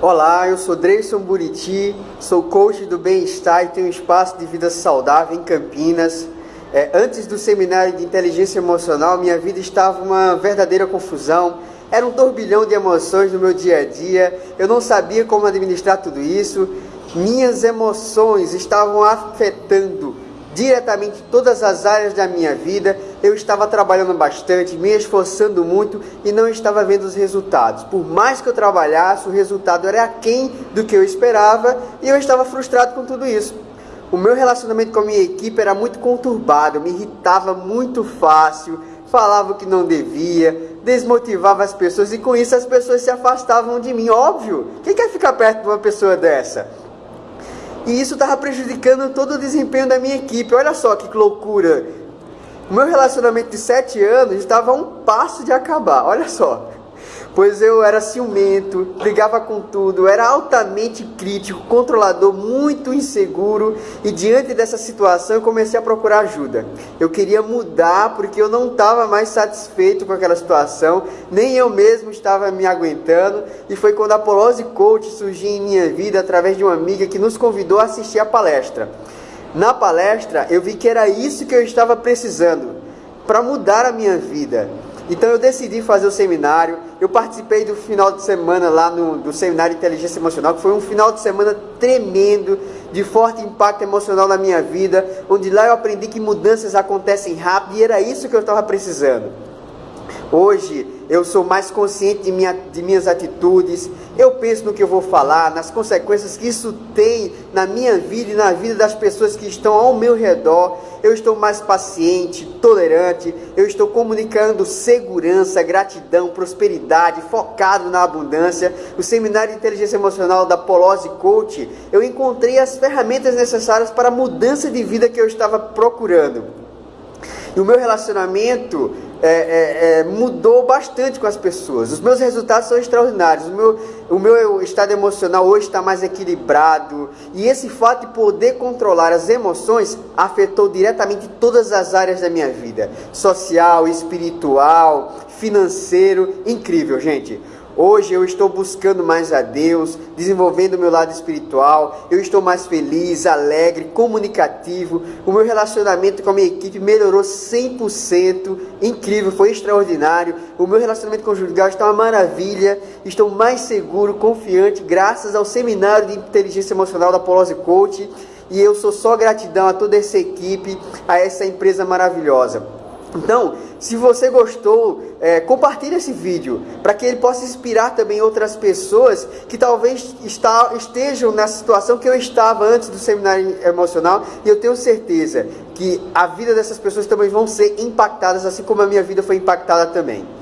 Olá, eu sou Dreyson Buriti, sou coach do bem-estar e tenho um espaço de vida saudável em Campinas. É, antes do seminário de inteligência emocional, minha vida estava uma verdadeira confusão. Era um turbilhão de emoções no meu dia a dia. Eu não sabia como administrar tudo isso. Minhas emoções estavam afetando diretamente todas as áreas da minha vida. Eu estava trabalhando bastante, me esforçando muito e não estava vendo os resultados. Por mais que eu trabalhasse, o resultado era aquém do que eu esperava e eu estava frustrado com tudo isso. O meu relacionamento com a minha equipe era muito conturbado, me irritava muito fácil, falava o que não devia, desmotivava as pessoas e com isso as pessoas se afastavam de mim. Óbvio, quem quer ficar perto de uma pessoa dessa? E isso estava prejudicando todo o desempenho da minha equipe. Olha só que loucura. O meu relacionamento de sete anos estava a um passo de acabar. Olha só pois eu era ciumento, brigava com tudo, era altamente crítico, controlador, muito inseguro e diante dessa situação eu comecei a procurar ajuda. Eu queria mudar porque eu não estava mais satisfeito com aquela situação, nem eu mesmo estava me aguentando e foi quando a Polose Coach surgiu em minha vida através de uma amiga que nos convidou a assistir a palestra. Na palestra eu vi que era isso que eu estava precisando para mudar a minha vida. Então eu decidi fazer o seminário. Eu participei do final de semana lá no do seminário de inteligência emocional, que foi um final de semana tremendo, de forte impacto emocional na minha vida, onde lá eu aprendi que mudanças acontecem rápido e era isso que eu estava precisando. Hoje eu sou mais consciente de, minha, de minhas atitudes, eu penso no que eu vou falar, nas consequências que isso tem na minha vida e na vida das pessoas que estão ao meu redor. Eu estou mais paciente, tolerante, eu estou comunicando segurança, gratidão, prosperidade, focado na abundância. O seminário de inteligência emocional da Polose Coach, eu encontrei as ferramentas necessárias para a mudança de vida que eu estava procurando. E o meu relacionamento é, é, mudou bastante com as pessoas. Os meus resultados são extraordinários. O meu, o meu estado emocional hoje está mais equilibrado. E esse fato de poder controlar as emoções afetou diretamente todas as áreas da minha vida: social, espiritual, financeiro. Incrível, gente. Hoje eu estou buscando mais a Deus, desenvolvendo o meu lado espiritual, eu estou mais feliz, alegre, comunicativo. O meu relacionamento com a minha equipe melhorou 100%, incrível, foi extraordinário. O meu relacionamento conjugal está uma maravilha, estou mais seguro, confiante, graças ao seminário de inteligência emocional da Polose Coach. E eu sou só gratidão a toda essa equipe, a essa empresa maravilhosa. Então, se você gostou, é, compartilhe esse vídeo para que ele possa inspirar também outras pessoas que talvez está, estejam na situação que eu estava antes do seminário emocional e eu tenho certeza que a vida dessas pessoas também vão ser impactadas assim como a minha vida foi impactada também.